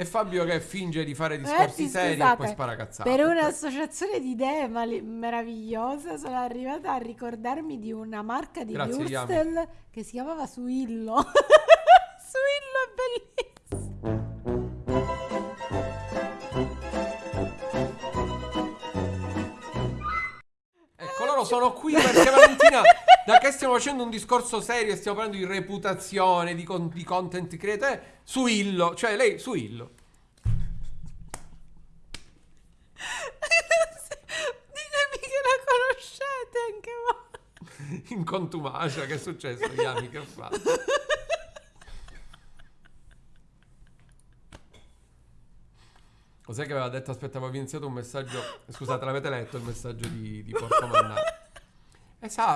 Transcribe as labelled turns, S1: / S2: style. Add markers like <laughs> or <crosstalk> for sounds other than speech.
S1: E Fabio che finge di fare discorsi
S2: Ragazzi,
S1: seri e
S2: scusate,
S1: poi spara cazzate.
S2: Per un'associazione di idee mali- meravigliosa sono arrivata a ricordarmi di una marca di
S1: Grazie,
S2: Würstel che si chiamava Suillo. <laughs> Suillo è bellissimo.
S1: Ecco, sono qui perché Valentina, da che stiamo facendo un discorso serio, stiamo parlando di reputazione, di, con- di content creator, su Illo, cioè lei su Illo. <laughs>
S2: Ditemi che la conoscete anche voi.
S1: In contumacia, che è successo, Yami, che ho fatto? Cos'è che aveva detto? Aspetta, avevo iniziato un messaggio. Scusate, l'avete letto il messaggio di, di Porco Mannato? <laughs> Esatto.